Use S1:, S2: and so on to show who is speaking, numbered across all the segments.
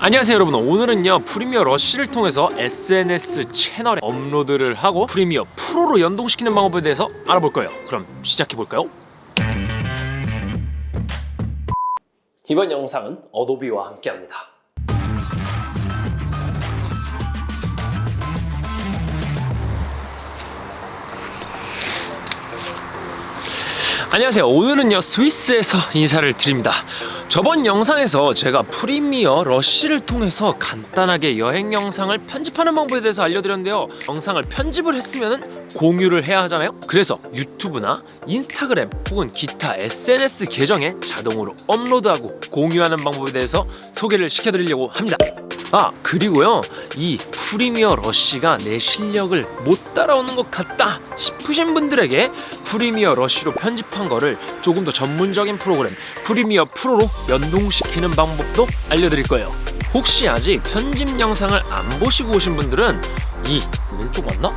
S1: 안녕하세요 여러분. 오늘은요 프리미어 러쉬를 통해서 SNS 채널에 업로드를 하고 프리미어 프로로 연동시키는 방법에 대해서 알아볼 거예요. 그럼 시작해 볼까요? 이번 영상은 어도비와 함께 합니다 안녕하세요. 오늘은요 스위스에서 인사를 드립니다. 저번 영상에서 제가 프리미어 러쉬를 통해서 간단하게 여행 영상을 편집하는 방법에 대해서 알려드렸는데요. 영상을 편집을 했으면 공유를 해야 하잖아요. 그래서 유튜브나 인스타그램 혹은 기타 SNS 계정에 자동으로 업로드하고 공유하는 방법에 대해서 소개를 시켜드리려고 합니다. 아 그리고요 이 프리미어 러쉬가 내 실력을 못 따라오는 것 같다 싶으신 분들에게 프리미어 러쉬로 편집한 거를 조금 더 전문적인 프로그램 프리미어 프로로 연동시키는 방법도 알려드릴 거예요 혹시 아직 편집 영상을 안 보시고 오신 분들은 이 왼쪽 맞나?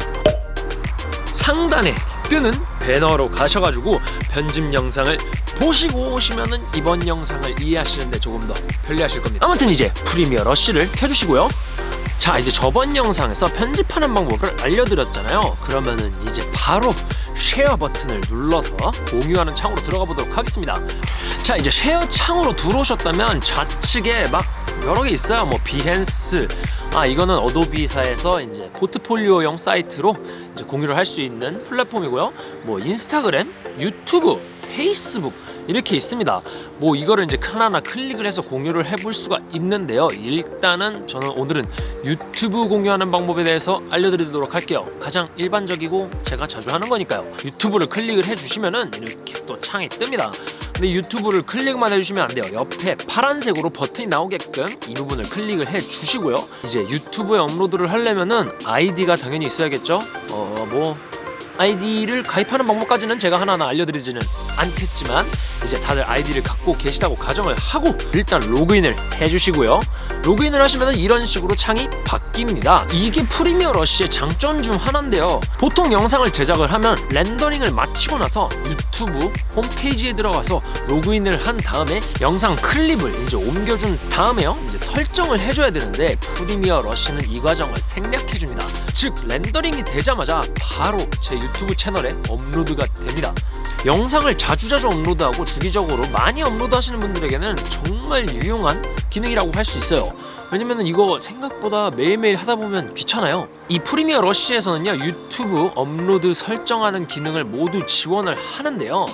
S1: 상단에 뜨는 배너로 가셔가지고 편집 영상을 보시고 오시면은 이번 영상을 이해하시는데 조금 더 편리하실 겁니다. 아무튼 이제 프리미어 러쉬를 켜주시고요. 자 이제 저번 영상에서 편집하는 방법을 알려드렸잖아요. 그러면은 이제 바로 share 버튼을 눌러서 공유하는 창으로 들어가 보도록 하겠습니다. 자 이제 share 창으로 들어오셨다면 좌측에 막 여러 개 있어요. 뭐 Behance 아 이거는 어도비사에서 이제 포트폴리오용 사이트로 이제 공유를 할 수 있는 플랫폼이고요. 뭐 인스타그램 유튜브 페이스북 이렇게 있습니다. 뭐 이거를 이제 하나하나 클릭을 해서 공유를 해볼 수가 있는데요. 일단은 저는 오늘은 유튜브 공유하는 방법에 대해서 알려드리도록 할게요. 가장 일반적이고 제가 자주 하는 거니까요. 유튜브를 클릭을 해주시면은 이렇게 또 창이 뜹니다. 근데 유튜브를 클릭만 해주시면 안 돼요. 옆에 파란색으로 버튼이 나오게끔 이 부분을 클릭을 해주시고요. 이제 유튜브에 업로드를 하려면은 아이디가 당연히 있어야겠죠? 어 뭐 아이디를 가입하는 방법까지는 제가 하나하나 알려드리지는 않겠지만 이제 다들 아이디를 갖고 계시다고 가정을 하고 일단 로그인을 해주시고요. 로그인을 하시면 이런 식으로 창이 바뀝니다. 이게 프리미어 러쉬의 장점 중 하나인데요. 보통 영상을 제작을 하면 렌더링을 마치고 나서 유튜브 홈페이지에 들어가서 로그인을 한 다음에 영상 클립을 이제 옮겨준 다음에요. 이제 설정을 해줘야 되는데 프리미어 러쉬는 이 과정을 생략해줍니다. 즉 렌더링이 되자마자 바로 제 유튜브 채널에 업로드가 됩니다 영상을 자주자주 업로드하고 주기적으로 많이 업로드 하시는 분들에게는 정말 유용한 기능이라고 할 수 있어요. 왜냐면 이거 생각보다 매일매일 하다 보면 귀찮아요. 이 프리미어 러쉬에서는요 유튜브 업로드 설정하는 기능을 모두 지원을 하는데요.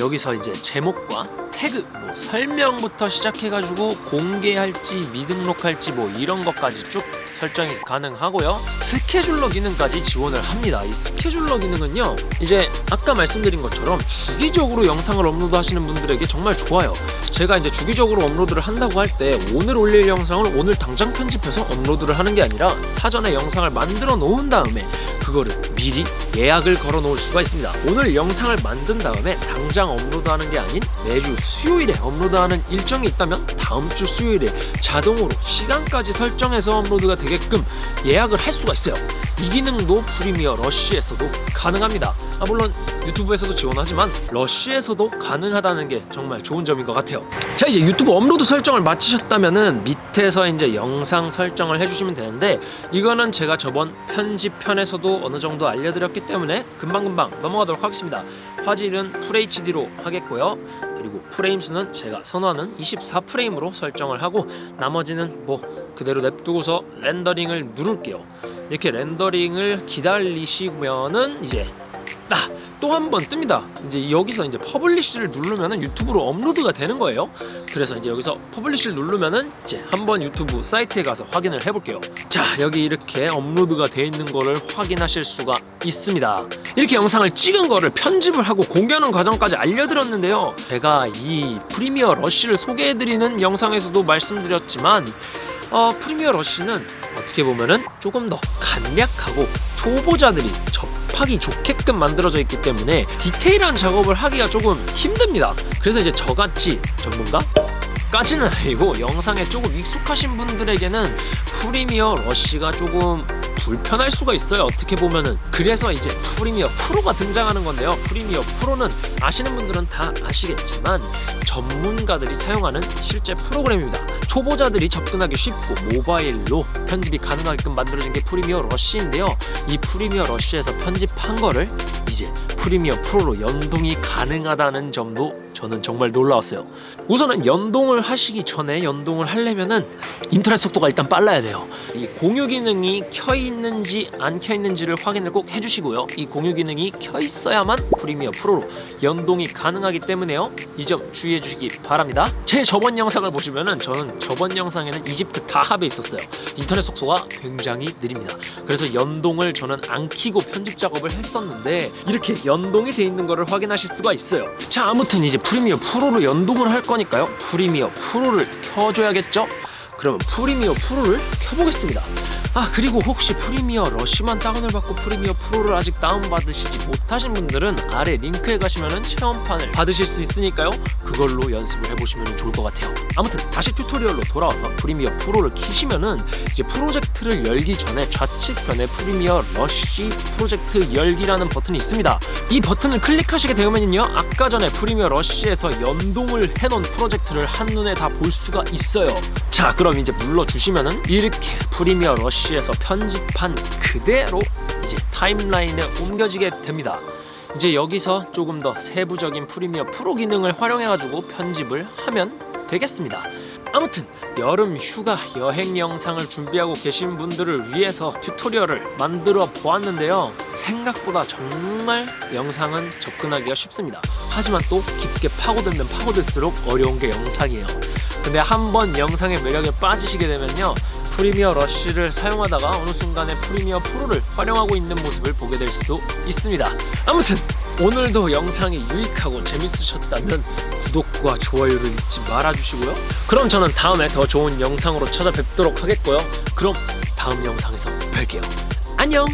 S1: 여기서 이제 제목과 태그, 뭐 설명부터 시작해가지고 공개할지 미등록할지 뭐 이런 것까지 쭉 설정이 가능하고요 스케줄러 기능까지 지원을 합니다. 이 스케줄러 기능은요 이제 아까 말씀드린 것처럼 주기적으로 영상을 업로드 하시는 분들에게 정말 좋아요. 제가 이제 주기적으로 업로드를 한다고 할 때 오늘 올릴 영상을 오늘 당장 편집해서 업로드를 하는 게 아니라 사전에 영상을 만들어 놓은 다음에 그거를 미리 예약을 걸어 놓을 수가 있습니다. 오늘 영상을 만든 다음에 당장 업로드하는 게 아닌 매주 수요일에 업로드하는 일정이 있다면 다음 주 수요일에 자동으로 시간까지 설정해서 업로드가 되게끔 예약을 할 수가 있어요. 이 기능도 프리미어 러쉬에서도 가능합니다. 아 물론 유튜브에서도 지원하지만 러쉬에서도 가능하다는 게 정말 좋은 점인 것 같아요. 자 이제 유튜브 업로드 설정을 마치셨다면은 밑에서 이제 영상 설정을 해주시면 되는데 이거는 제가 저번 편집편에서도 어느 정도 알려드렸기 때문에 금방금방 넘어가도록 하겠습니다. 화질은 FHD로 하겠고요. 그리고 프레임 수는 제가 선호하는 24프레임으로 설정을 하고 나머지는 뭐 그대로 냅두고서 렌더링을 누를게요. 이렇게 렌더링을 기다리시면은 이제 아, 또 한번 뜹니다. 이제 여기서 이제 publish를 누르면은 유튜브로 업로드가 되는 거예요. 그래서 이제 여기서 publish를 누르면은 이제 한번 유튜브 사이트에 가서 확인을 해볼게요. 자, 여기 이렇게 업로드가 돼 있는 거를 확인하실 수가 있습니다. 이렇게 영상을 찍은 거를 편집을 하고 공개하는 과정까지 알려드렸는데요. 제가 이 프리미어 러쉬를 소개해드리는 영상에서도 말씀드렸지만 어, 프리미어 러쉬는 어떻게 보면은 조금 더 간략하고 초보자들이 접 하기 좋게끔 만들어져 있기 때문에 디테일한 작업을 하기가 조금 힘듭니다 그래서 이제 저같이 전문가? 까지는 아니고 영상에 조금 익숙하신 분들에게는 프리미어 러쉬가 조금 불편할 수가 있어요. 어떻게 보면은 그래서 이제 프리미어 프로가 등장하는 건데요. 프리미어 프로는 아시는 분들은 다 아시겠지만 전문가들이 사용하는 실제 프로그램입니다. 초보자들이 접근하기 쉽고 모바일로 편집이 가능하게끔 만들어진 게 프리미어 러쉬인데요. 이 프리미어 러쉬에서 편집한 거를 이제 프리미어 프로로 연동이 가능하다는 점도 저는 정말 놀라웠어요. 우선은 연동을 하시기 전에 연동을 하려면은 인터넷 속도가 일단 빨라야 돼요. 이 공유 기능이 켜 있는지 안 켜 있는지를 확인을 꼭 해주시고요. 이 공유 기능이 켜 있어야만 프리미어 프로로 연동이 가능하기 때문에요. 이 점 주의해 주시기 바랍니다. 제 저번 영상을 보시면은 저는 저번 영상에는 이집트 다합에 있었어요. 인터넷 속도가 굉장히 느립니다. 그래서 연동을 저는 안 키고 편집 작업을 했었는데 이렇게 연동이 돼 있는 거를 확인하실 수가 있어요. 자, 아무튼 이제 프리미어 프로로 연동을 할 거니까요. 프리미어 프로를 켜줘야겠죠? 그러면 프리미어 프로를 켜보겠습니다. 아 그리고 혹시 프리미어 러쉬만 다운을 받고 프리미어 프로를 아직 다운받으시지 못하신 분들은 아래 링크에 가시면 체험판을 받으실 수 있으니까요. 그걸로 연습을 해보시면 좋을 것 같아요. 아무튼 다시 튜토리얼로 돌아와서 프리미어 프로를 키시면은 이제 프로젝트를 열기 전에 좌측편에 프리미어 러쉬 프로젝트 열기라는 버튼이 있습니다. 이 버튼을 클릭하시게 되면요 아까 전에 프리미어 러쉬에서 연동을 해놓은 프로젝트를 한눈에 다 볼 수가 있어요. 자 그럼 이제 눌러주시면은 이렇게 프리미어 러쉬에서 편집한 그대로 이제 타임라인에 옮겨지게 됩니다. 이제 여기서 조금 더 세부적인 프리미어 프로 기능을 활용해가지고 편집을 하면 되겠습니다. 아무튼 여름 휴가 여행 영상을 준비하고 계신 분들을 위해서 튜토리얼을 만들어 보았는데요. 생각보다 정말 영상은 접근하기가 쉽습니다. 하지만 또 깊게 파고들면 파고들수록 어려운 게 영상이에요. 근데 한번 영상의 매력에 빠지시게 되면요 프리미어 러쉬를 사용하다가 어느 순간에 프리미어 프로를 활용하고 있는 모습을 보게 될 수도 있습니다. 아무튼 오늘도 영상이 유익하고 재밌으셨다면 구독과 좋아요를 잊지 말아주시고요. 그럼 저는 다음에 더 좋은 영상으로 찾아뵙도록 하겠고요. 그럼 다음 영상에서 뵐게요. 안녕